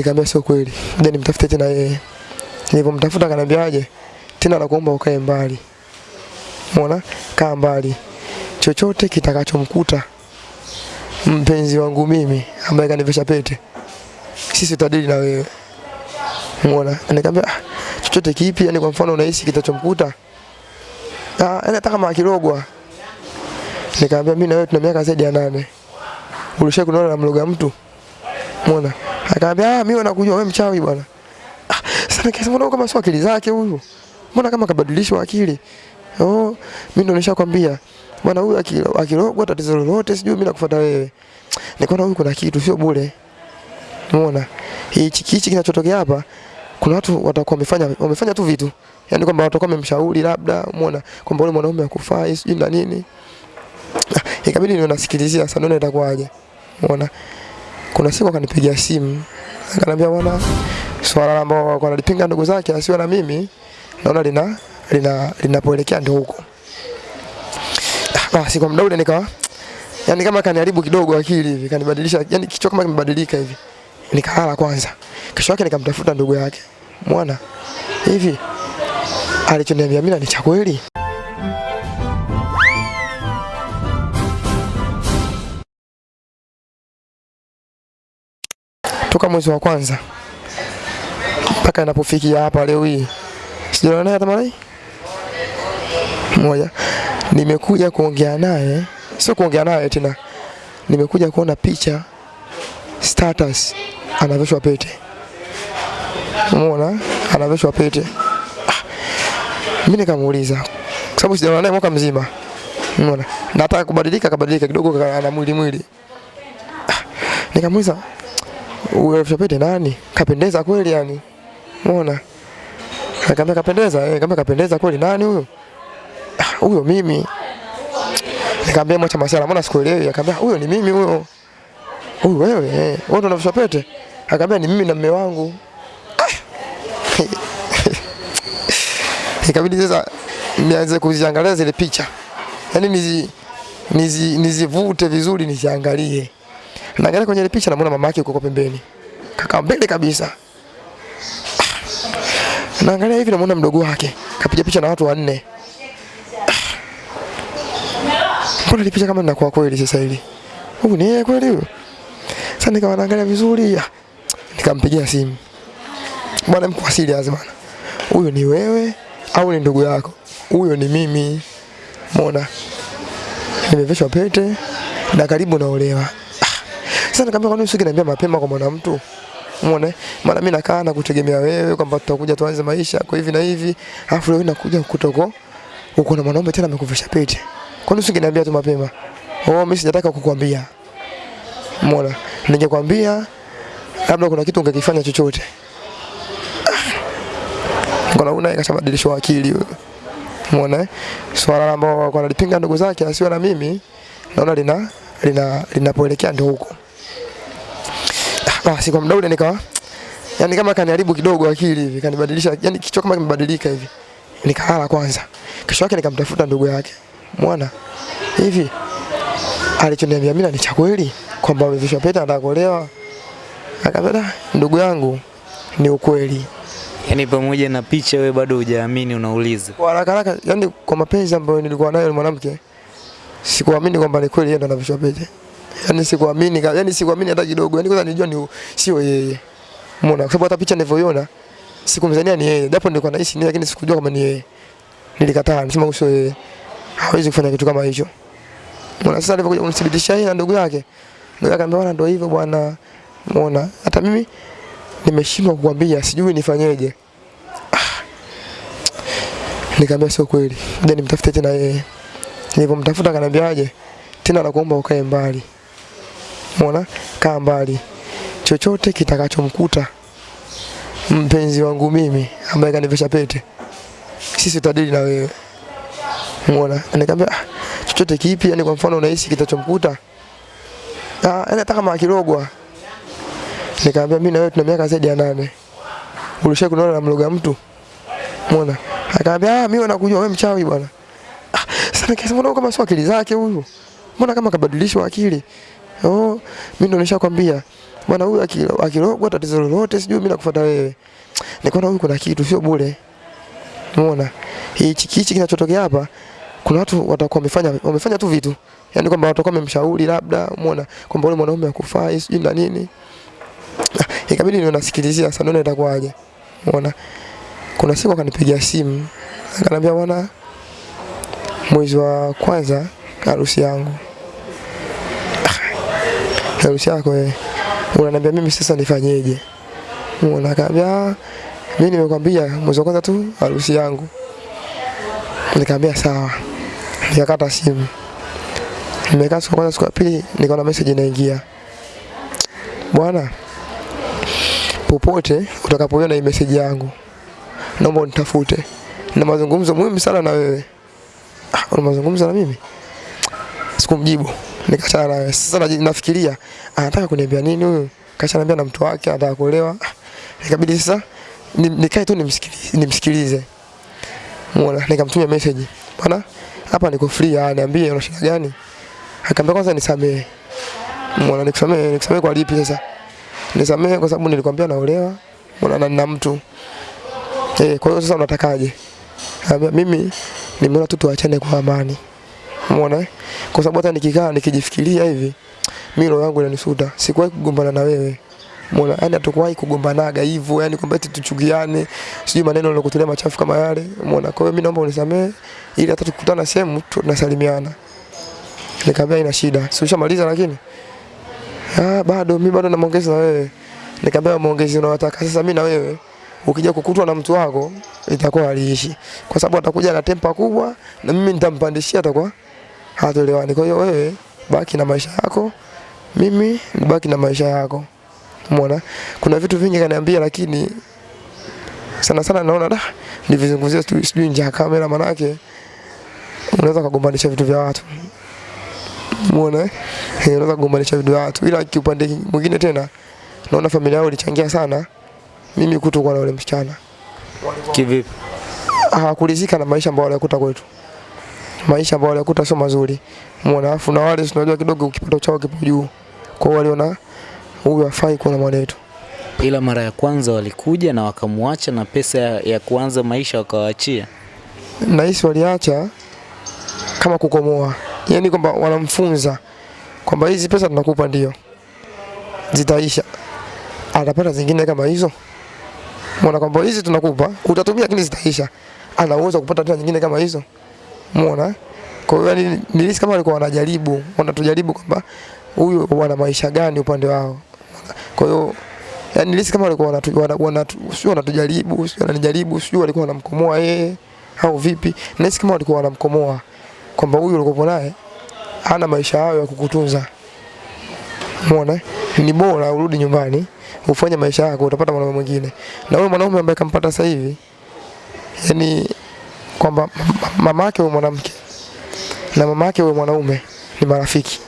Nikamwambia sio kweli. Ngoja nimtafute tena yeye. Nilipomtafuta akaniambiaje? Tena nakuomba ukae mbali. Umeona? Kaa mbali. Chochote kitakachomkuta mpenzi wangu mimi ambaye kanivesha pete. Sisi tutadili na wewe. Umeona? Nikamwambia ah, chochote kipi yani kwa mfano unahisi kitachomkuta? Ah, yani hata kama akirogwa. Nikamwambia mimi na wewe tuna miaka zaidi ya nane. Ulisha kunaona na mloga mtu? Umeona? Akaambia ah, mimi nakujua wewe mchawi bwana. Ah, sasa nikasema mbona kama sio akili zake huyu? Mbona kama kabadilishwa akili? Oh, mimi ndo nishakwambia. Bwana huyu akirogwa tatizo lolote sijui mimi nakufuata wewe. Nikaona huyu kuna kitu sio bure. Umeona? Hichi kichi kinachotokea hapa kuna watu watakuwa wamefanya wamefanya tu vitu. Yaani kwamba watakuwa wamemshauri labda, umeona, kwamba yule mwanaume akufai sijui na nini. Ah, Ikabidi niwe nasikilizia sasa ndio itakuwaje. Umeona? Kuna siku akanipigia simu. Akaniambia bwana swala ambao walikuwa wanalipinga ndugu zake asiwe na mimi naona lina lina linapoelekea ndio huko. Ah, Basi kwa muda ule nikawa yani kama kaniharibu kidogo akili hivi, kanibadilisha, yani kichwa kama kimebadilika hivi. Nikalala kwanza. Kesho yake nikamtafuta ndugu yake. Mwana hivi alichoniambia mimi ni cha kweli? Toka mwezi wa kwanza mpaka inapofikia hapa leo hii sijaona naye hata mara moja. Nimekuja kuongea naye, sio kuongea naye tena, nimekuja kuona picha status, anavishwa pete. Umeona, anavishwa pete. Ah, mimi nikamuuliza kwa sababu sijaona naye mwaka mzima. Umeona, nataka kubadilika, kabadilika kidogo, ana mwili mwili. Ah, nikamuuliza unavishwa pete nani? Kapendeza kweli yani? Umeona? Akamwambia kapendeza, eh, kama kapendeza kweli nani huyo? "Ah, Huyo mimi. Nikamwambia mwacha masala, mbona sikuelewi? Akamwambia huyo ni mimi huyo. Huyu wewe, eh, wewe ndo pete? Akamwambia ni mimi na mume wangu. Ah. Ikabidi sasa nianze kuziangalia zile picha. Yaani nizi nizi nizivute vizuri niziangalie. Naangalia kwenye ile picha namuona mama yake yuko pembeni. Kaka mbele kabisa. Naangalia hivi namuona mdogo wake kapiga picha na watu wanne. Kuna ile picha kama inakuwa kweli sasa hili? Huyu ni yeye kweli huyo? Sasa nikawa naangalia vizuri, ah, nikampigia simu. Bwana mko serious bwana. Huyo ni wewe au ni ndugu yako? Huyo ni mimi. Umeona? Nimevishwa pete na karibu naolewa. Ah, Sasa nikamwambia kwa nini usingeniambia mapema kwa mwanamtu? Umeona? Maana mimi nakaa na kutegemea wewe kwamba tutakuja tuanze maisha kwa hivi na hivi. Alafu leo nakuja kutoko uko na mwanaume tena amekuvisha pete. Kwa nini usingeniambia tu mapema? Oh, mimi sijataka kukuambia. Umeona? Ningekwambia labda kuna kitu ungekifanya chochote. Kuna una ikashabadilishwa akili huyo. Umeona? Swala ambao wanalipinga ndugu zake asiwe na mimi naona lina lina linapoelekea ndio huko. Basi kwa muda ule nikawa yani kama kaniharibu kidogo akili hivi, kanibadilisha, yani kichwa kama kimebadilika hivi. Nikalala kwanza. Kesho yake nikamtafuta ndugu yake. Mwana hivi alichoniambia mimi ni cha kweli kwamba amevishwa pete atakolewa. Akaambia ndugu yangu ni ukweli. Yaani pamoja na picha wewe bado hujaamini unauliza. Kwa haraka haraka, yani kwa mapenzi ambayo nilikuwa nayo na mwanamke sikuamini kwamba ni kweli yeye ndo anavishwa pete. Yani sikuamini, yaani sikuamini hata kidogo. Yani kwanza nilijua ni sio yeye. Umeona? Kwa sababu hata picha nilivyoiona sikumzania ni yeye. Japo nilikuwa naishi naye lakini sikujua kama ni yeye. Nilikataa, nisema sio yeye. Hawezi kufanya kitu kama hicho. Umeona? Sasa alivyokuja kunithibitisha yeye na ndugu yake. Ndugu yake akaniambia ndio hivyo bwana. Umeona? Hata mimi nimeshindwa kukwambia, sijui nifanyeje. Nikamwambia sio kweli. Ngoja nimtafute tena yeye. Nilipomtafuta akaniambiaje? Tena nakuomba ukae mbali. Umeona? Kaa mbali. Chochote kitakachomkuta mpenzi wangu mimi ambaye kanivesha pete. Sisi tutadili na wewe. Mwana Nikamwambia ah, chochote kipi yani kwa mfano unahisi kitachomkuta? Ah, yani hata kama akirogwa. Nikamwambia mimi na wewe tuna miaka zaidi ya nane. Ulisha kunaona na mloga mtu? Mwana Akaambia ah, mimi nakujua wewe mchawi bwana. Ah, sasa nikasema mbona kama sio akili zake huyu? Mbona kama kabadilishwa akili? Oh, mimi ndo nishakwambia. bwana huyu akirogwa tatizo lolote sijui mimi nakufuata wewe. Nikaona huyu kuna kitu sio bure. Umeona? Hichi kichi kinachotokea hapa kuna watu watakuwa wamefanya wamefanya tu vitu. Yaani kwamba watakuwa wamemshauri labda, umeona, kwamba yule mwanaume akufai sijui na nini. Ah, Ikabidi niwe nasikilizia sasa ndio itakuwaje. Umeona? Kuna siku akanipigia simu akaniambia bwana mwezi wa kwanza harusi yangu. Harusi yako eh. Unaniambia mimi sasa nifanyeje? Umeona? Akaniambia "Ah, mimi nimekwambia mwezi wa kwanza tu harusi yangu. Nikamwambia sawa. Nikakata simu. Nimekaa siku kwanza, siku pili nikaona message inaingia. Bwana, popote utakapoiona hii message yangu, naomba unitafute. Na mazungumzo muhimu sana na wewe. Ah, una mazungumzo na mimi? Sikumjibu. Nikachana naye. Sasa nafikiria anataka kuniambia nini huyu? Kashaniambia na mtu wake anataka kuolewa. Nikabidi Ikabidi sasa nikae tu nimsikilize, nimsikilize. Muona, nikamtumia message. Bwana, hapa niko free, ah, niambie una shida gani? Akaambia kwanza nisamehe. Muona, nikusamehe, nikusamehe kwa lipi sasa? Nisamehe kwa sababu nilikwambia naolewa. Muona na nina mtu. Eh, kwa hiyo sasa unatakaje? Mimi nimeona tu tuachane kwa amani. Umeona? eh? Kwa sababu hata nikikaa nikijifikiria hivi, mimi roho yangu inanisuta. Sikuwahi kugombana na wewe. Umeona? Yaani hatukuwahi kugombanaga hivyo, yani kwamba eti tuchukiane, sijui maneno yalokutolea machafu kama yale. Umeona? Kwa hiyo mimi naomba unisamehe ili hata tukikutana sehemu tunasalimiana. Nikamwambia ina shida. Si ushamaliza lakini? Ah, bado mimi bado namuongeza na wewe. Nikamwambia muongeze unayotaka sasa mimi na wewe ukija kukutwa na mtu wako itakuwa haliishi, kwa sababu atakuja na tempa kubwa na mimi nitampandishia, atakuwa hatuelewani. Kwa hiyo wewe baki na maisha yako, mimi nibaki na maisha yako. Umeona, kuna vitu vingi kaniambia, lakini sana sana naona da nivizungumzia sijui nje ya kamera, manake unaweza kugombanisha vitu vya watu. Umeona, eh? Eh, unaweza kugombanisha vitu vya watu, ila kiupande mwingine tena naona familia yao ilichangia sana mimi kutokuwa na yule msichana Kivipi? hawakuridhika na maisha ambayo walikuta kwetu. Maisha ambayo walikuta sio mazuri. Muona afu na wale tunajua kidogo kipato chao kipo juu. Kwa hiyo waliona huyu hafai kuwa na mwanetu. Ila mara ya kwanza walikuja na wakamwacha na pesa ya, ya kuanza maisha wakawaachia. Nahisi waliacha kama kukomoa. Yaani kwamba wanamfunza kwamba hizi pesa tunakupa ndio. Zitaisha. Atapata zingine kama hizo. Muona kwamba hizi tunakupa, utatumia lakini zitaisha. Ana uwezo kupata tena nyingine kama hizo. Muona? Kwa hiyo yani nilisikia kama walikuwa wanajaribu, wanatujaribu kwamba huyu wana maisha gani upande wao. Kwa hiyo yani nilisikia kama walikuwa wanatu, wana, wanatu, sio wanatujaribu, sio wananijaribu, sio walikuwa wanamkomoa yeye au vipi. nilisikia kama walikuwa wanamkomoa kwamba huyu ulikopo naye hana maisha hayo ya kukutunza. Umeona? Ni bora urudi nyumbani ufanye maisha yako, utapata mwanaume mwingine. Na huyo mwanaume ambaye kampata sasa hivi, yani kwamba mama yake huyo mwanamke na mama yake huyo mwanaume ni marafiki.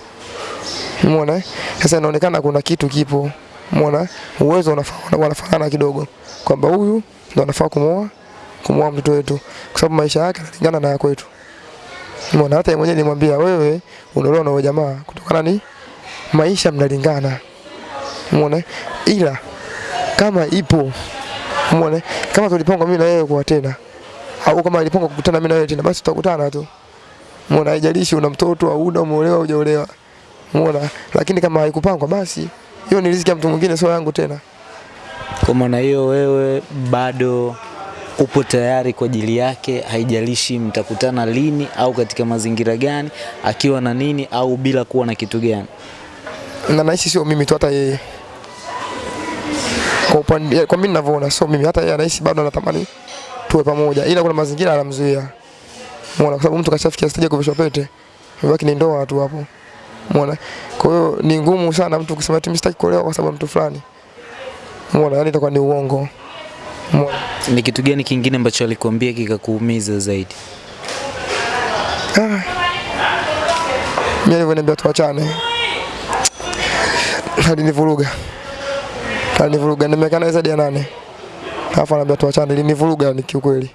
Umeona? eh? Sasa inaonekana kuna kitu kipo. Umeona? Uwezo unafanana wanafanana kidogo kwamba huyu ndo anafaa kumoa kumoa mtoto wetu kwa sababu maisha yake yanalingana na ya kwetu. Umeona? Hata mwenyewe nilimwambia wewe unaolewa na jamaa kutokana ni maisha mnalingana. Umeona? Ila kama ipo umeona? Kama tulipanga mimi na yeye kuwa tena au kama alipanga kukutana mimi na wewe tena basi tutakutana tu. Umeona? Haijalishi una mtoto au una umeolewa au hujaolewa. Umeona? Lakini kama haikupangwa basi hiyo ni riziki ya mtu mwingine sio yangu tena. Kwa maana hiyo wewe bado upo tayari kwa ajili yake, haijalishi mtakutana lini au katika mazingira gani, akiwa na nini au bila kuwa na kitu gani. Na naishi sio mimi tu hata yeye. Kwa upande kwa mimi ninavyoona sio mimi hata yeye anaishi bado anatamani tuwe pamoja. Ila kuna mazingira anamzuia. Umeona? Kwa sababu mtu kashafikia stage ya kuvishwa pete. Imebaki ni ndoa tu hapo. Umeona? Kwa hiyo ni ngumu sana mtu kusema ati mimi sitaki kuolewa kwa sababu mtu fulani. Umeona? yani itakuwa ni uongo. Umeona? Ni kitu gani kingine ambacho alikuambia kikakuumiza zaidi? Ah. Mimi alivyoniambia tuachane. Alinivuruga. Alinivuruga nimekaa naye zaidi ya nane. Alafu anaambia tuachane, ilinivuruga ni kiukweli.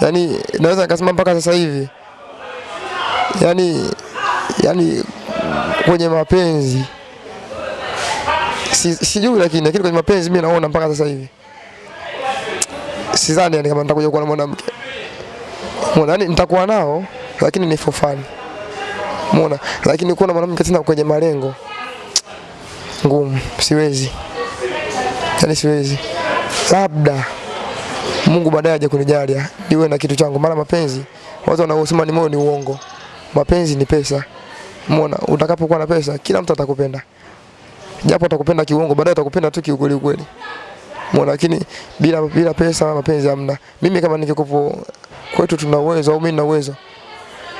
Yaani naweza nikasema mpaka sasa hivi. Yaani yaani kwenye mapenzi si, sijui lakini lakini kwenye mapenzi mimi naona mpaka sasa hivi sidhani yani kama nitakuja kuwa na mwanamke Muona yani nitakuwa nao lakini ni for fun. Muona lakini kuwa na mwanamke tena kwenye malengo ngumu, siwezi, yani siwezi. Labda Mungu baadaye aje kunijalia niwe na kitu changu, maana mapenzi watu wanaosema ni moyo ni uongo. Mapenzi ni pesa. Umeona, utakapokuwa na pesa kila mtu atakupenda, japo atakupenda kiuongo, baadaye atakupenda tu kiukweli kweli. Umeona, lakini bila bila pesa mapenzi hamna. Mimi kama ningekupo kwetu tuna uwezo au mimi nina uwezo,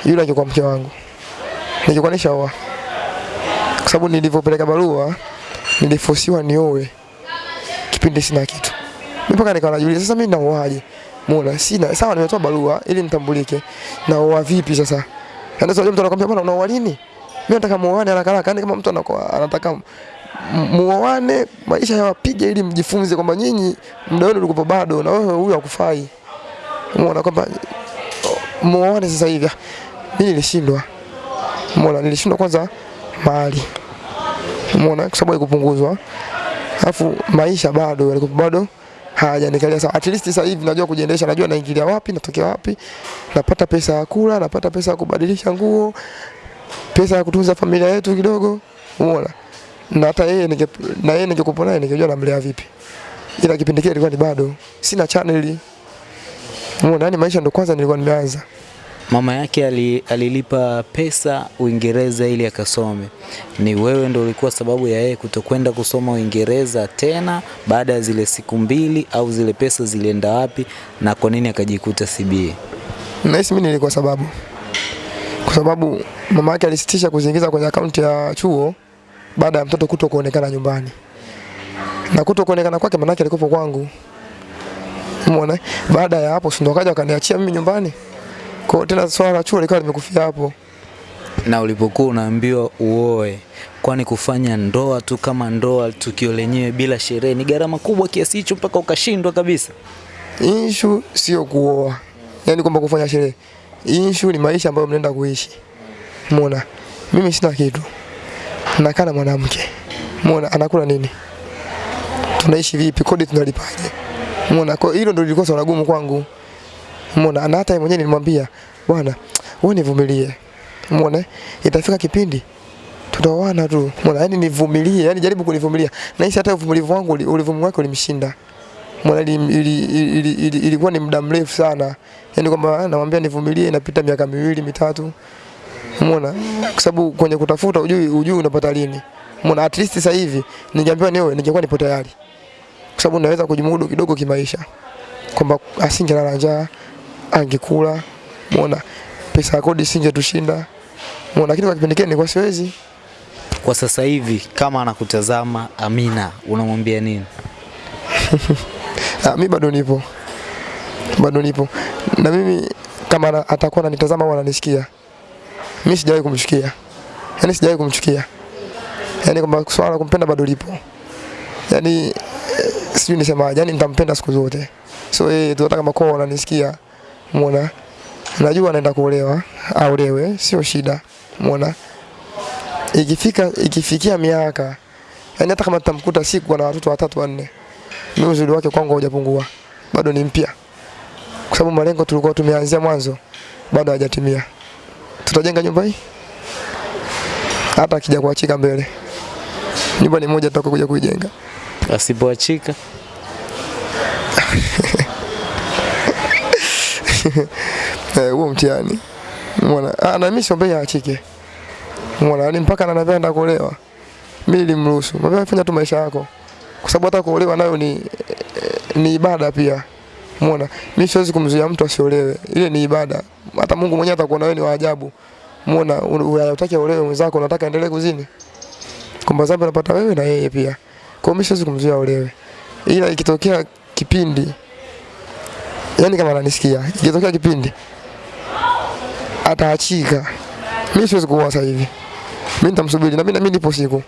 yule angekuwa mke wangu, ningekuwa nishaoa, kwa sababu nilivyopeleka barua nilifosiwa nioe kipindi sina kitu. Mpaka nikawa najiuliza sasa mimi naoaje? Muona sina sawa, nimetoa barua ili nitambulike, naoa vipi sasa? Yaani sasa mtu anakuambia bwana, unaoa lini? Mimi nataka muoane haraka haraka, yani kama mtu anakuwa anataka muoane maisha yawapige ili mjifunze kwamba nyinyi muda wenu ulikuwa bado na wewe huyu hakufai. Umeona kwamba muoane sasa hivi. Mimi nilishindwa. Umeona nilishindwa kwanza mahali. Umeona kwa sababu haikupunguzwa. Alafu maisha bado yalikuwa bado hayajanikalia sawa. At least sasa hivi najua kujiendesha, najua naingilia wapi, natokea wapi. Napata pesa ya kula, napata pesa ya kubadilisha nguo, pesa ya kutunza familia yetu kidogo. Umeona? Na hata yeye nige, na yeye ningekuwa naye ningejua namlea vipi. Ila kipindi kile ilikuwa ni bado sina channel. Umeona, yani maisha ndo kwanza nilikuwa nimeanza. Mama yake ali, alilipa pesa Uingereza ili akasome. Ni wewe ndo ulikuwa sababu ya yeye kutokwenda kusoma Uingereza tena baada ya zile siku mbili, au zile pesa zilienda wapi na kwa nini akajikuta CBA? Nahisi mimi nilikuwa sababu, kwa sababu mama yake alisitisha kuziingiza kwenye akaunti ya chuo baada ya mtoto kuto kuonekana nyumbani, na kuto kuonekana kwake manake alikuwa kwangu. Umeona, baada ya hapo si ndo akaja akaniachia mimi nyumbani. Kwa tena swala la chuo likawa limekufia hapo. Na ulipokuwa unaambiwa uoe, kwani kufanya ndoa tu kama ndoa, tukio lenyewe bila sherehe ni gharama kubwa kiasi hicho mpaka ukashindwa kabisa? Issue sio kuoa, yani kwamba kufanya sherehe. Issue ni maisha ambayo mnaenda kuishi. Umeona, mimi sina kitu, nakaa na mwanamke. Umeona, anakula nini? Tunaishi vipi? Kodi tunalipaje? Umeona, kwa hiyo hilo ndio lilikuwa swala gumu kwangu. Umeona, na hata yeye mwenyewe nilimwambia, bwana, wewe nivumilie. Umeona, itafika kipindi tutaoana tu. Umeona, yani nivumilie, yani jaribu kunivumilia. Na hisi hata uvumilivu wangu ulivumilivu wake ulimshinda. Umeona, ili, ili, ili, ili, ili, ilikuwa ni muda mrefu sana. Yaani kwamba namwambia nivumilie, inapita miaka miwili mitatu. Umeona, kwa sababu kwenye kutafuta ujui ujui unapata lini. Umeona, at least sasa hivi ningeambiwa niwe ningekuwa nipo tayari, kwa sababu naweza kujimudu kidogo kimaisha, kwamba asingelala njaa, angekula. muona pesa ya kodi singetushinda. muona lakini kwa kipindi kile nilikuwa siwezi. Kwa sasa hivi kama anakutazama Amina, unamwambia nini? Ah, mimi bado nipo, bado nipo na mimi kama atakuwa ananitazama au ananisikia, mimi sijawahi kumchukia, yani sijawahi kumchukia, yani kwamba swala la kumpenda bado lipo, yani eh, sijui nisemaje, yani nitampenda siku zote. So yeye tunataka hata kama kwa ananisikia, muona, najua anaenda kuolewa, aolewe, sio shida, Umeona? Ikifika ikifikia miaka, yani hata kama tutamkuta siku ana watoto watatu wanne mimi uzuri wake kwangu haujapungua, bado ni mpya, kwa sababu malengo tulikuwa tumeanzia mwanzo bado hajatimia. Tutajenga nyumba hii? Hata akija kuachika mbele, nyumba ni moja tutakokuja kuijenga. Asipoachika huo mtihani. Umeona. Ah, na mimi siombei aachike, umeona, ni mpaka ananiambia enda kuolewa, mimi nilimruhusu, mwambie fanya tu maisha yako, kwa sababu hata kuolewa nayo ni eh, ni ibada pia. Umeona, mimi siwezi kumzuia mtu asiolewe, ile ni ibada. Hata Mungu mwenyewe atakuona wewe ni wa ajabu. Umeona, unataka aolewe mwenzako, unataka endelee kuzini, Kumbe dhambi unapata wewe na yeye pia. Kwa hiyo mimi siwezi kumzuia aolewe, ila ikitokea kipindi, yani kama ananisikia, ikitokea kipindi ataachika, mimi siwezi kuoa sasa hivi, mimi nitamsubiri na mimi mimi nipo siku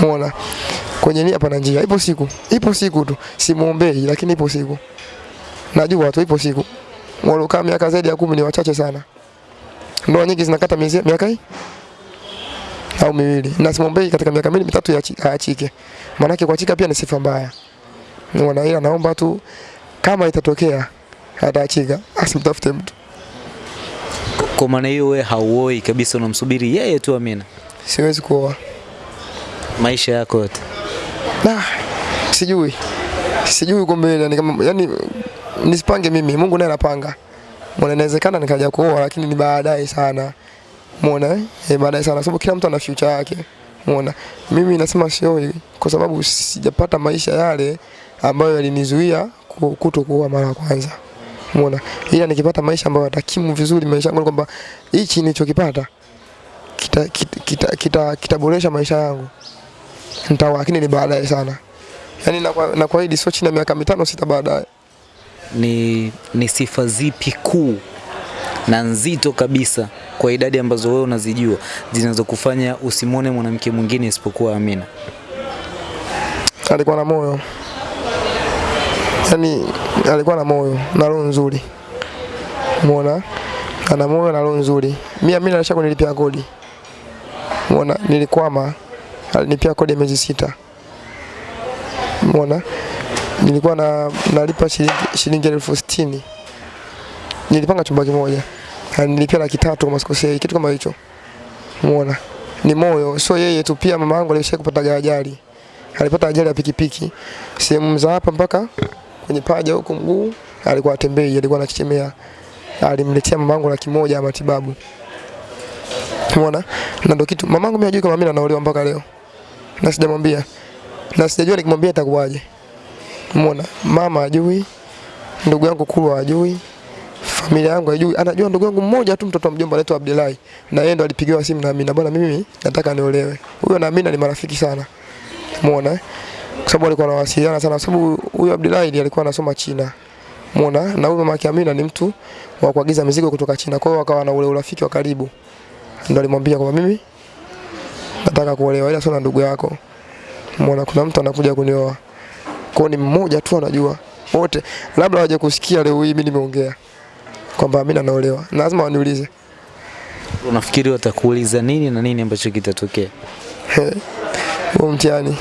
Muona Kwenye nia pana njia. Ipo siku. Ipo siku tu. Simuombei lakini ipo siku. Najua tu ipo siku. Walokaa miaka zaidi ya kumi ni wachache sana. Ndoa nyingi zinakata miezi miaka hii au miwili, na simuombei katika miaka miwili mitatu yaachike, maana maanake kuachika pia ni sifa mbaya. Unaona, ila naomba tu kama itatokea ataachika, asimtafute mtu. Kwa maana hiyo wewe hauoi kabisa, unamsubiri yeye tu Amina Siwezi kuoa maisha yako yote. na sijui sijui mbele yani kama yani nisipange mimi, Mungu naye anapanga. Mbona inawezekana nikaja kuoa lakini ni baadaye sana. Umeona eh? Eh, baadaye sana sababu kila mtu ana future yake. Umeona? Mimi nasema sioi kwa sababu sijapata maisha yale ambayo yalinizuia ku- kuto kuoa mara ya kwanza. Umeona? Ila nikipata maisha ambayo yatakimu vizuri maisha yangu kwamba hichi nilichokipata kita kita, kita, kita, kitaboresha maisha yangu. Nitaoa lakini ni baadaye sana. yani na kwa, na kwa hili sio chini ya miaka mitano sita baadaye. Ni, ni sifa zipi kuu na nzito kabisa kwa idadi ambazo wewe unazijua zinazokufanya usimone mwanamke mwingine isipokuwa Amina? alikuwa na moyo yani alikuwa na moyo na roho nzuri. Umeona? Ana moyo na roho nzuri. Mimi mimi alisha kunilipia kodi. Umeona? Nilikwama. Alinipia kodi miezi sita. Umeona? Nilikuwa na nalipa shilingi, shilingi elfu sitini. Nilipanga chumba kimoja. Alinilipia laki tatu kama sikosei. Kitu kama hicho. Umeona? Ni moyo. Sio yeye tu pia mama yangu alishakupata ajali. Alipata ajali ya pikipiki. Sehemu za hapa mpaka kwenye paja huko mguu, alikuwa atembei, alikuwa anachechemea. Alimletea mamangu laki moja ya matibabu. Umeona? Na ndio kitu mamangu mimi hajui kama mimi naolewa mpaka leo. Na sijamwambia. Na sijajua nikimwambia itakuwaje. Umeona? Mama hajui, ndugu yangu Kulwa hajui, familia yangu haijui. Anajua ndugu yangu mmoja tu mtoto wa mjomba anaitwa Abdullahi. Na yeye ndo alipigiwa simu na Amina, bwana mimi nataka niolewe. Huyo na Amina ni marafiki sana. Umeona? Kwa sababu alikuwa anawasiliana sana, kwa sababu huyu Abdullahi alikuwa anasoma China. muona, Na huyu mama yake Amina ni mtu wa kuagiza mizigo kutoka China. Kwa hiyo wakawa na ule urafiki wa karibu. Ndio alimwambia kwamba mimi nataka kuolewa ila sio na ndugu yako. Muona, kuna mtu anakuja kunioa. Kwa ni mmoja tu anajua. Wote labda waje kusikia leo hii mimi nimeongea kwamba Amina naolewa. Na lazima waniulize. Unafikiri watakuuliza nini na nini ambacho kitatokea? huo mtihani,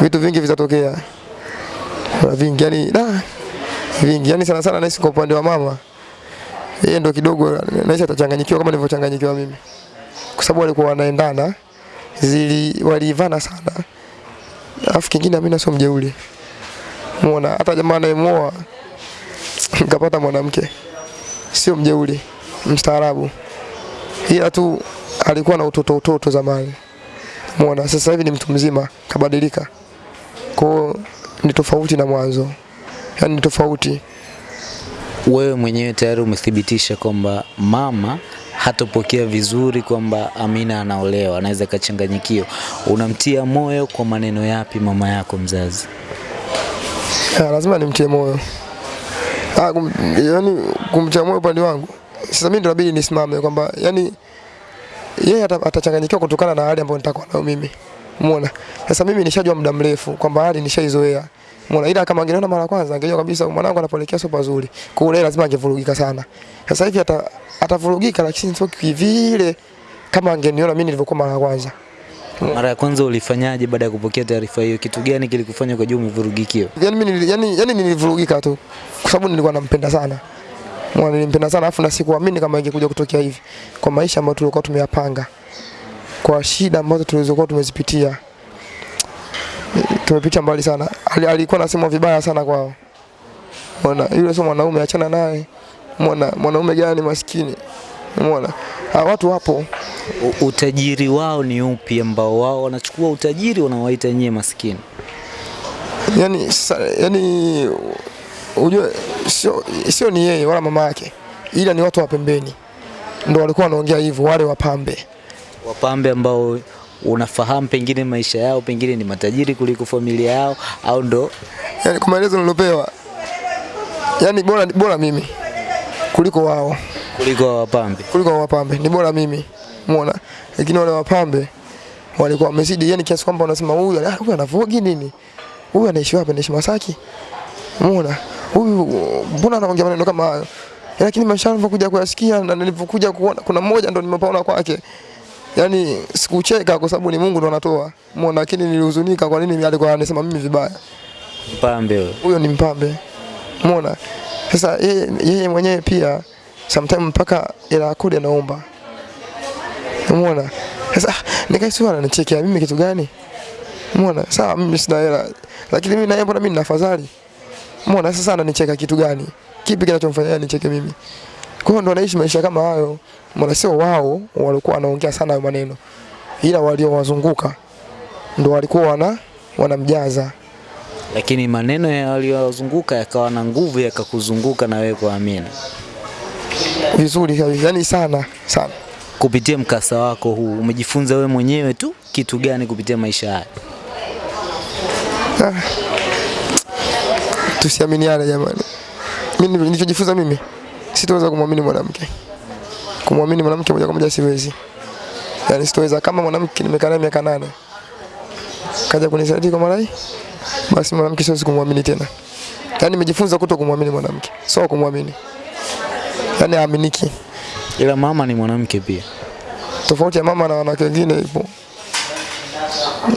vitu vingi vitatokea, vingi yani, da vingi. Yani, sana sana naishi kwa upande wa mama, yeye ndo kidogo naishi atachanganyikiwa kama nilivyochanganyikiwa mimi, kwa sababu walikuwa wanaendana, zili walivana sana. Alafu kingine mimi sio mjeuli muona hata jamaa anayemuoa nikapata mwanamke. Sio mjeuli mstaarabu, ila tu alikuwa na utoto utoto zamani. Muona sasa hivi ni mtu mzima kabadilika kwao ni tofauti na mwanzo. Yaani ni tofauti. Wewe mwenyewe tayari umethibitisha kwamba mama hatopokea vizuri kwamba Amina anaolewa, anaweza kachanganyikiwa. Unamtia moyo kwa maneno yapi mama yako mzazi? ya, lazima nimtie moyo. Ah, kum, yani kumtia moyo upande wangu. Sasa mimi ndo inabidi nisimame kwamba yani yeye ata- atachanganyikiwa kutokana na hali ambayo nitakuwa nayo mimi umeona? Sasa mimi nishajua muda mrefu kwamba hali nishaizoea. Umeona? Ila kama angeniona mara kwanza angejua kabisa mwanangu anapoelekea sio pazuri. Kwa hiyo lazima angevurugika sana. Sasa hivi ata atavurugika lakini sio kivile kama angeniona mimi nilivyokuwa mara kwanza. Mara ya kwanza ulifanyaje baada ya kupokea taarifa hiyo? Kitu gani kilikufanya kwa juu umevurugikiwa? Yaani mimi yani, yani nilivurugika tu. Kwa sababu nilikuwa nampenda sana. Mwana nilimpenda sana afu na sikuamini kama ingekuja kutokea hivi. Kwa maisha ambayo tulikuwa tumeyapanga kwa shida ambazo tulizokuwa tumezipitia Tumepita mbali sana Ali, alikuwa anasema vibaya sana kwao Mwana yule sio mwanaume achana naye Mwana mwanaume gani maskini Umeona? ha, watu wapo U- Utajiri wao ni upi ambao wao wanachukua utajiri wanawaita nyie maskini? yani, sa, yani unajua sio, sio ni yeye wala mama yake, ila ni watu wa pembeni Ndio walikuwa wanaongea hivyo, wale wapambe. Wapambe ambao unafahamu pengine maisha yao pengine ni matajiri kuliko familia yao au ndo Yani kwa maelezo nilopewa, yani bora, bora mimi kuliko wao, kuliko wapambe? kuliko wapambe ni bora mimi, umeona. Lakini wale wapambe walikuwa wamezidi, yani kiasi kwamba unasema huyu huyu anavogi nini, huyu anaishi wapi? Anaishi Masaki, umeona. Huyu mbona anaongea maneno kama hayo? Lakini maisha kuja kuyasikia na nilipokuja kuona, kuna mmoja ndo nimepaona kwake yani sikucheka kwa sababu ni Mungu ndo anatoa. Umeona, lakini nilihuzunika kwa nini alikuwa anasema mimi vibaya. Mpambe wewe. Huyo ni mpambe. Umeona? Sasa yeye, yeye mwenyewe pia sometimes mpaka ila kodi anaomba. Umeona? Sasa Nikaisua nikaisi wala ananichekea mimi kitu gani? Umeona? Sawa mimi sina hela. Lakini mimi na yeye mbona mimi nina afadhali? Umeona sasa ananicheka kitu gani? Kipi kinachomfanya anicheke mimi? Kwa hiyo ndo anaishi maisha kama hayo. Sio wao walikuwa wanaongea sana hayo maneno. Ila waliowazunguka ndo walikuwa wana wanamjaza. Lakini maneno ya waliowazunguka yakawa na nguvu yakakuzunguka na wewe kuamini. Vizuri kabisa. Yaani sana sana. Kupitia mkasa wako huu umejifunza wewe mwenyewe tu kitu gani kupitia maisha haya? Ah. Tusiaminiane jamani. Mimi nilichojifunza mimi sitaweza kumwamini mwanamke. Kumwamini mwanamke moja kwa moja siwezi. Yaani sitoweza kama mwanamke nimekaa naye miaka nane. Kaja kunisaliti kwa marai. Basi mwanamke siwezi kumwamini tena. Yaani nimejifunza kuto kumwamini mwanamke. Sio kumwamini. Yaani aaminiki. Ila mama ni mwanamke pia. Tofauti ya mama na wanawake wengine ipo.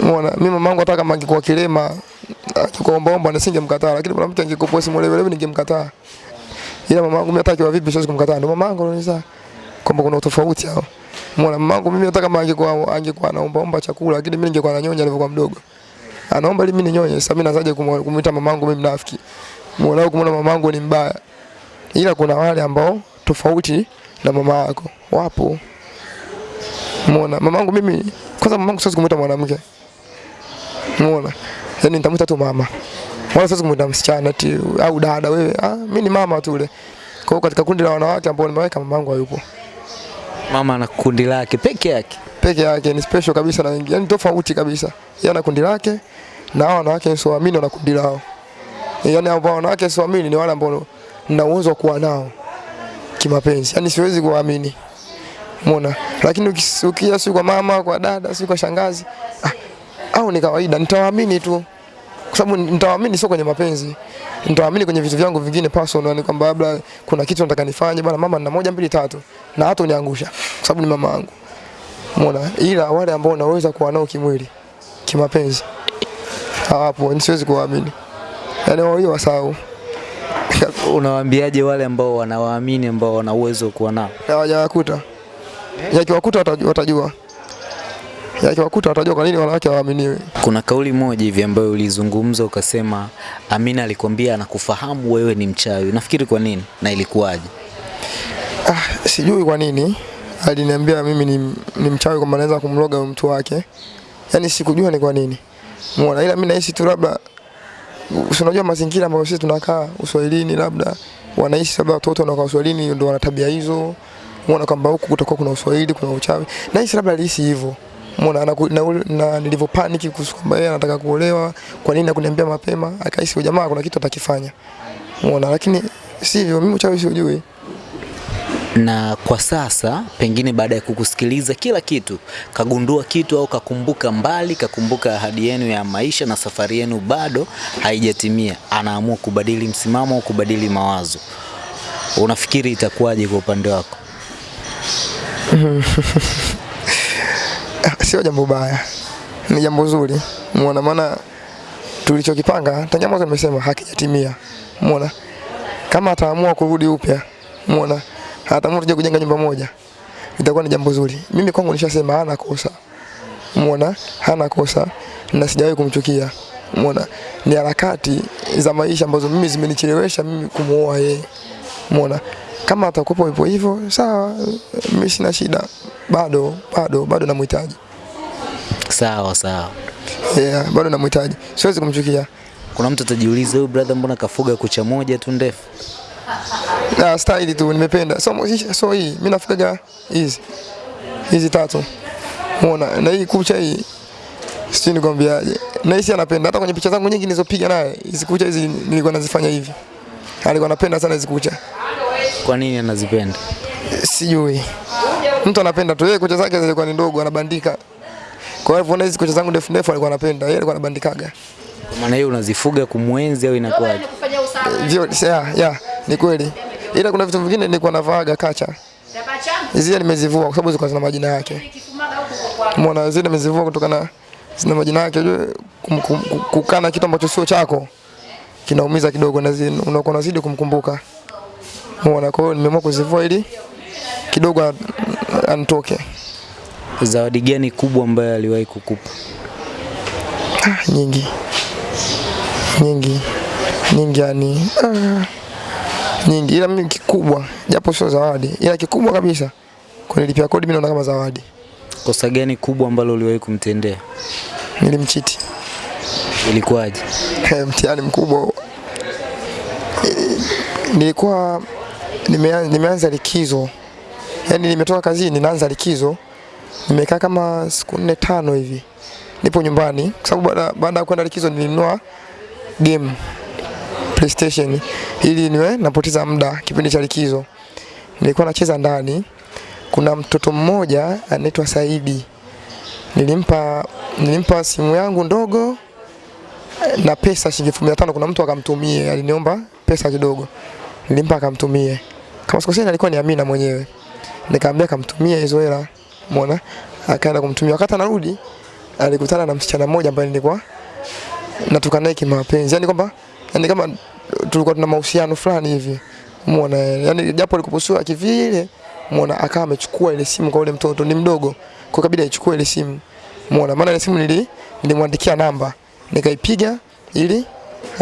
Mwana, mimi mamangu hata kama angekuwa kilema akikuombaomba nisingemkataa, lakini mwanamke angekuwa simuelewelewi ningemkataa. Ila mamangu mimi hata akiwa vipi siwezi kumkataa. Ndio mamangu ananiza kwamba kuna utofauti hao. Mwana mamangu mimi hata kama angekuwa angekuwa anaombaomba chakula, lakini mimi ningekuwa nanyonya alivyokuwa mdogo. Anaomba ili mimi ninyonye. Sasa mimi nazaje kumuita mamangu mimi mnafiki. Mwana wangu kumuona mamangu ni mbaya. Ila kuna wale ambao tofauti na mama yako wapo. Mwana mamangu mimi kwanza mamangu siwezi kumuita mwanamke. Mwana. Yaani nitamuita tu mama. Wala siwezi kumuita msichana ati au dada wewe. Ah, mimi ni mama tu ule. Kwa hiyo katika kundi la wanawake ambao nimeweka mamangu hayupo. Mama na kundi lake peke yake. Peke yake ni special kabisa na wengine. yani tofauti kabisa. Yeye ana kundi lake na hao wanawake wasioamini wana kundi lao. yani ambao wanawake wasioamini ni wale ambao nina uwezo kuwa nao kimapenzi. yani siwezi kuwaamini. Umeona? Lakini ukisukia si kwa mama, kwa dada, si kwa shangazi, ah, au ni kawaida, nitawaamini tu. Kwa sababu nitawaamini sio kwenye mapenzi. Nitawaamini kwenye vitu vyangu vingine personal, ni kwamba labda kuna kitu nataka nifanye, bwana mama nina moja mbili tatu. Na hata uniangusha kwa sababu ni mama yangu. Umeona? Ila wale ambao naweza kuwa nao kimwili, kimapenzi. Hawapo, siwezi kuwaamini. Yaani wao hiyo wasahau. Unawaambiaje wale ambao wanawaamini ambao wana uwezo kuwa nao? hawajawakuta. Yakiwakuta watajua. Yakiwakuta watajua kwa nini wanawake hawaaminiwi. Kuna kauli moja hivi ambayo ulizungumza ukasema Amina alikwambia anakufahamu wewe ni mchawi. Nafikiri kwa nini na ilikuwaje? Ah, sijui kwa nini aliniambia mimi ni, ni mchawi kwamba naweza kumloga mtu wake. Yaani sikujua ni kwa nini. Muona ila mimi nahisi tu labda unajua mazingira ambayo sisi tunakaa Uswahilini labda wanaishi labda watoto wanakaa Uswahilini ndio wana tabia hizo. Muona kwamba huku kutakuwa kuna Uswahili, kuna uchawi. Nahisi labda alihisi hivyo. Muona na, na, na, nilivyopaniki kwamba yeye anataka kuolewa, kwa nini hakuniambia mapema? Akahisi jamaa kuna kitu atakifanya. Mbona lakini sivyo, mimi uchawi siujui. Na kwa sasa pengine baada ya kukusikiliza kila kitu, kagundua kitu au kakumbuka mbali, kakumbuka ahadi yenu ya maisha na safari yenu bado haijatimia, anaamua kubadili msimamo au kubadili mawazo, unafikiri itakuwaje kwa upande wako? Sio jambo baya, ni jambo zuri. Muona maana tulichokipanga tangia mwanzo nimesema hakijatimia. Muona kama ataamua kurudi upya, muona ataamua tuje kujenga nyumba moja, itakuwa ni jambo zuri. Mimi kwangu nishasema hana kosa, muona hana kosa na sijawahi kumchukia. Muona ni harakati za maisha ambazo mimi zimenichelewesha mimi kumuoa yeye. Muona kama atakupa hivyo hivyo, sawa, mimi sina shida, bado bado bado namhitaji. Sawa sawa. Yeah, bado namhitaji. Siwezi kumchukia. Kuna mtu atajiuliza huyu brother, mbona kafuga kucha moja tu ndefu? Na style tu nimependa. So so hii mimi nafuga hizi. Hizi tatu. Muona na hii kucha hii sijui nikwambiaje. Na hisi anapenda hata kwenye picha zangu nyingi nilizopiga naye hizi kucha hizi nilikuwa nazifanya hivi. Alikuwa anapenda sana hizi kucha. Kwa nini anazipenda? Sijui. Mtu anapenda tu yeye kucha zake zilikuwa ni ndogo anabandika. Kwa hivyo na hizi kucha zangu ndefu ndefu alikuwa anapenda. Yeye alikuwa anabandikaga. Kwa maana hiyo unazifuga kumwenzi au inakuwaje? Ndio, yeah, yeah, ni kweli. Ila kuna vitu vingine nilikuwa navaaga kacha. Zile nimezivua kwa sababu zilikuwa zina majina yake. Umeona zile nimezivua kutokana zina majina yake. Kukana kitu ambacho sio chako kinaumiza kidogo na unakuwa unazidi kumkumbuka. Umeona, kwa hiyo nimeamua kuzivua ili kidogo anitoke. Zawadi gani kubwa ambayo aliwahi kukupa? Ah, nyingi nyingi nyingi, yani ah, nyingi, ila mimi kikubwa, japo sio zawadi, ila kikubwa kabisa kunilipia kodi, mimi naona kama zawadi. Kosa gani kubwa ambalo uliwahi kumtendea? Nilimchiti Ilikuwaje? mtihani mkubwa. Nilikuwa nimeanza, nimeanza likizo, yaani nimetoka kazini, naanza likizo, nimekaa kama siku nne tano hivi, nipo nyumbani, kwa sababu baada ya kwenda likizo nilinunua game PlayStation ili niwe napoteza muda kipindi cha likizo. Nilikuwa nacheza ndani, kuna mtoto mmoja anaitwa Saidi, nilimpa nilimpa simu yangu ndogo na pesa shilingi elfu mia tano. Kuna mtu akamtumie, aliniomba pesa kidogo, nilimpa akamtumie. Kama sikosei, alikuwa ni Amina mwenyewe, nikamwambia kamtumie hizo hela, umeona, akaenda kumtumia. Wakati anarudi alikutana na msichana mmoja ambaye nilikuwa natoka naye kimapenzi, yani kwamba yani kama tulikuwa tuna mahusiano fulani hivi, umeona, yani japo alikuposua kivile, umeona, akawa amechukua ile simu kwa ule mtoto, ni mdogo, kwa kabila aichukue ile simu, umeona, maana ile simu nili nilimwandikia namba. Nikaipiga ili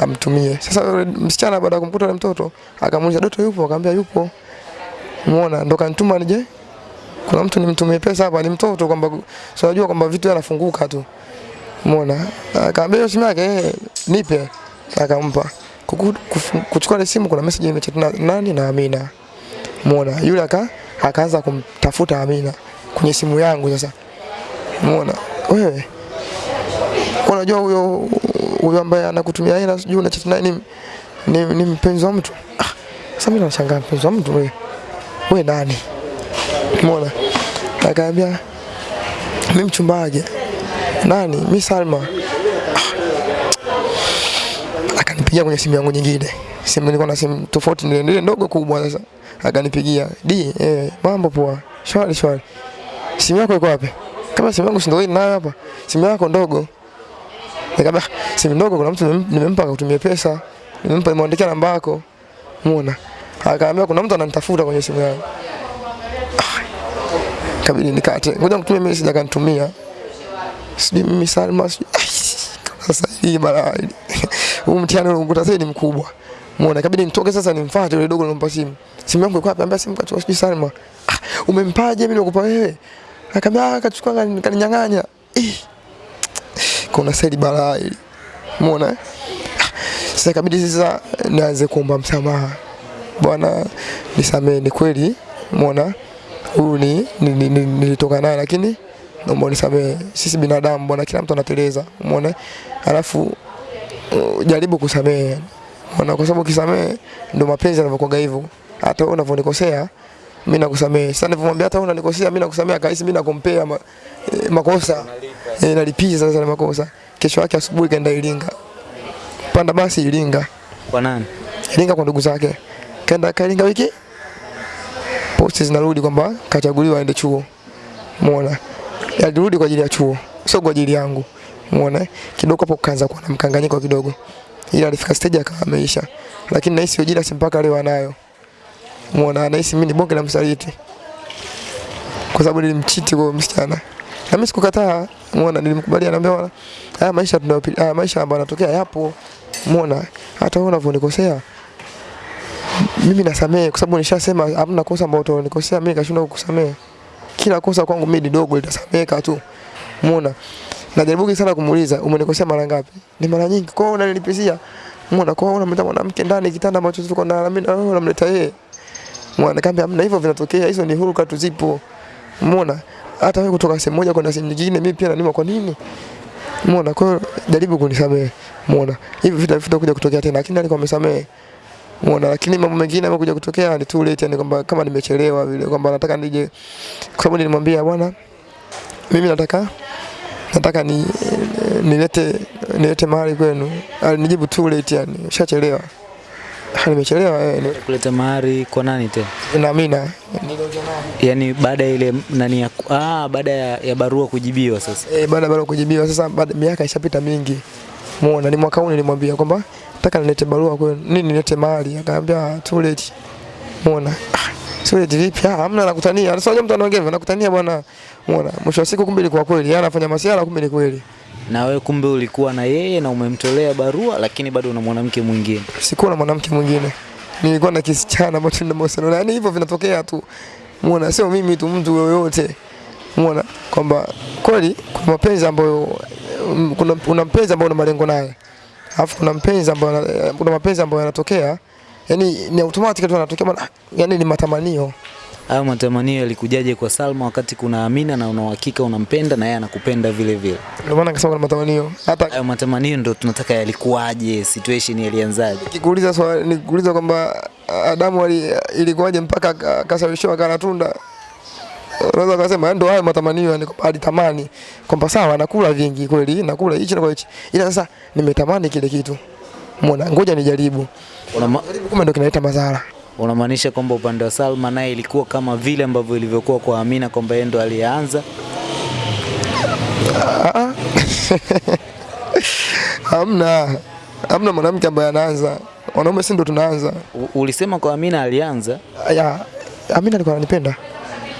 amtumie. Sasa msichana baada ya kumkuta yule mtoto akamuuliza Doto yupo? Akamwambia yupo. Umeona, ndo kanituma nije kuna mtu nimtumie pesa hapa, ni mtoto kwamba so unajua kwamba vitu yanafunguka tu. Umeona, akamwambia hiyo simu yake eh, nipe, akampa. Kuchukua ile simu kuna message imechat na nani na Amina. Umeona, yule aka akaanza kumtafuta Amina kwenye simu yangu sasa. Umeona, wewe unajua huyo huyo ambaye anakutumia hela sijui unachat naye ni, ni, ni mpenzi wa mtu? Ah, sasa mimi nashangaa mpenzi wa mtu wewe wewe nani? Umeona? Akaambia mimi mchumba wake nani? Mimi Salma. Ah. akanipigia kwenye simu yangu nyingine. Simu nilikuwa na simu tofauti ile ile ndogo kubwa sasa. Akanipigia di eh, mambo poa. Shwari shwari. Simu yako iko wapi? Kama simu yangu si ndio hii nayo hapa. Simu yako ndogo Nikamwambia simu ndogo, kuna mtu nimempa akakutumia pesa, nimempa nimeandikia namba yako, muona. Akaambia kuna mtu ananitafuta kwenye simu yangu. Kabili Kabidi nikate, ngoja nikutumie mimi, sija kanitumia. Sijui mimi Salma, sasa hii balaa hili. Huu mtihani unakuta sasa ni mkubwa. Muona, kabidi nitoke sasa nimfuate yule dogo nilompa simu. Simu yangu iko wapi? Ambia simu kachukua sijui Salma. Ah, umempaje mimi nakupa wewe? Akaambia ah, kachukua kani- kaninyang'anya. Ih kuna seli balaa hili. Umeona? Sasa kabidi sasa nianze kuomba msamaha. Bwana nisamee, ni kweli umeona huyu ni ni- ni- ni- nilitoka naye lakini naomba nisamee. Sisi binadamu bwana, kila mtu anateleza, umeona? Alafu uh, jaribu kusamehe. Umeona, kwa sababu ukisamehe ndio mapenzi yanavyokuwa hivyo. Hata wewe unavyonikosea mimi nakusamehe. Sasa nilipomwambia hata wewe unanikosea mimi nakusamehe, akahisi mimi nakompea ma, eh, makosa. Eh, nalipiza sasa na makosa. Kesho yake asubuhi kaenda Iringa. Panda basi Iringa. Kwa nani? Iringa kwa ndugu zake. Kaenda Iringa wiki. Posti zinarudi kwamba kachaguliwa aende chuo. Umeona? Alirudi kwa ajili ya chuo, sio kwa ajili yangu. Umeona? Kidogo hapo kaanza kuwa na mkanganyiko kidogo. Ila alifika stage akawa ameisha. Lakini nahisi ujira si mpaka leo anayo. Umeona? anahisi mimi ni bonge la msaliti. Kwa sababu nilimchiti kwa msichana. Na mimi sikukataa. muona Nilimkubalia naambia bwana, haya maisha tunayopitia, haya maisha ambayo yanatokea yapo. Muona Hata wewe unavyonikosea mimi nasamehe kwa sababu nishasema hamna kosa ambalo utanikosea mimi kashindwa kukusamehe. Kila kosa kwangu mimi ni dogo litasameka tu. Muona. Najaribu sana kumuuliza umenikosea mara ngapi? Ni mara nyingi. Kwa hiyo unanilipizia. Muona Kwa hiyo unamleta mwanamke ndani kitanda ambacho tuko na mimi na wewe unamleta yeye. Umeona? kambi hamna hivyo vinatokea. Hizo ni huruka tu zipo. Umeona? Hata wewe kutoka sehemu moja kwenda sehemu nyingine mimi pia nanima kwa nini? Umeona? Kwa hiyo jaribu kunisamehe. Umeona? Hivi vita vitakuja kutokea tena lakini alikuwa amesamehe. Umeona, lakini mambo mengine yamekuja kutokea ni too late, yani kwamba kama nimechelewa vile kwamba nataka nije, kwa sababu nilimwambia bwana, mimi nataka nataka ni nilete nilete mahali kwenu, alinijibu too late, yani shachelewa. Ah, nimechelewa wewe. ni- kuleta mahari kwa nani tena? na Amina. Yaani baada ya ile nani ya ah, baada ya, ya barua kujibiwa sasa. Eh, baada ya barua kujibiwa sasa baada miaka ishapita mingi. Muona ni mwaka huu nilimwambia kwamba nataka nilete barua kwa nini nilete mahali akaambia too late. Muona. Ah, too late vipi? Ah, hamna nakutania. Sasa mtu anaongea nakutania bwana. Muona. Mwisho wa siku kumbe ilikuwa kweli. Yeye anafanya masiara kumbe ni kweli. Na wewe kumbe ulikuwa na yeye na umemtolea barua lakini bado una mwanamke mwingine. Sikuwa na mwanamke mwingine. Nilikuwa na kisichana ambacho nina mahusiano naye. Yani hivyo vinatokea tu. Muona sio mimi tu mtu yoyote. Muona kwamba kweli kuna mapenzi ambayo kuna, kuna mpenzi ambao una malengo naye. Alafu kuna mpenzi ambao kuna mapenzi ambayo yanatokea yani ni automatic tu yanatokea yani ni matamanio. Hayo matamanio yalikujaje kwa Salma wakati kuna Amina na una uhakika unampenda na yeye anakupenda vile vile? Ndio maana nikasema kuna matamanio. Hata Hayo matamanio ndio tunataka yalikuwaje, situation yalianzaje? nikikuuliza swali nikikuuliza kwamba Adamu ali, ilikuwaje mpaka aka- kana akala tunda unaweza kusema ndio hayo matamanio yani hadi alitamani kwamba sawa nakula vingi kweli nakula hichi na hichi ila sasa nimetamani kile kitu muona ngoja nijaribu Kuna jaribu kumbe ndio kinaleta madhara unamaanisha kwamba upande wa Salma naye ilikuwa kama vile ambavyo ilivyokuwa kwa Amina kwamba yeye ndo alianza? Ah, ah. hamna hamna mwanamke ambaye anaanza wanaume si ndo tunaanza U- Ulisema kwa Amina alianza, ya Amina alikuwa ananipenda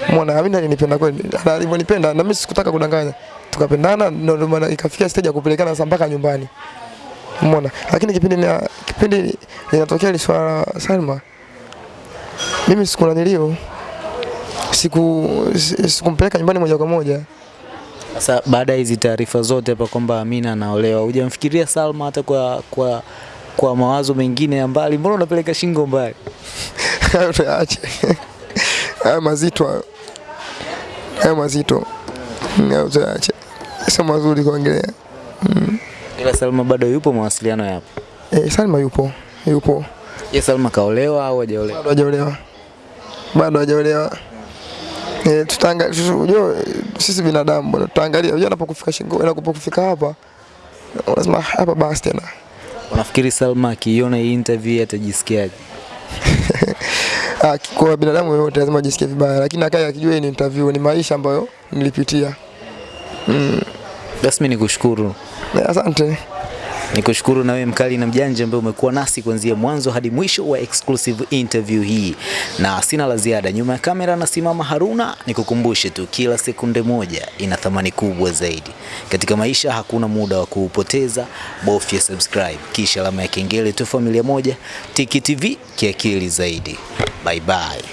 Mwana Amina alinipenda kweli. Alivyonipenda na mimi sikutaka kudanganya. Tukapendana ndio maana ikafikia stage ya kupelekana sasa mpaka nyumbani. Umeona? Lakini kipindi ni kipindi linatokea ile swala Salma. Mimi sikuna nilio siku si- sikumpeleka nyumbani moja kwa moja. sasa baada ya hizi taarifa zote hapa kwamba Amina anaolewa, hujamfikiria Salma hata kwa kwa kwa mawazo mengine ya mbali? Mbona unapeleka shingo mbali? Hayo tuyaache. Hayo mazito hayo. Hayo mazito. Hayo tuyaache. Sio mazuri kuongelea. Ila Salma bado yupo, mawasiliano yapo. Eh, Salma yupo. Yupo. Je, Salma kaolewa au hajaolewa? bado hajaolewa, bado hajaolewa. Eh, tutaangalia unajua sisi binadamu bwana, tutaangalia unajua anapokufika shingo, anapokufika hapa lazima "Ah, hapa basi tena. Unafikiri Salma akiiona hii interview atajisikiaje? Ah, kwa binadamu yote lazima ajisikie vibaya, lakini akaye akijua ni interview, ni maisha ambayo nilipitia. Basi mimi nikushukuru. Asante. Nikushukuru na wewe mkali na mjanja ambaye umekuwa nasi kuanzia mwanzo hadi mwisho wa exclusive interview hii, na sina la ziada. Nyuma ya kamera nasimama Haruna. Nikukumbushe tu, kila sekunde moja ina thamani kubwa zaidi katika maisha. Hakuna muda wa kuupoteza, bofya subscribe kisha alama ya kengele tu. Familia moja, Tiki TV, kiakili zaidi. Bye bye.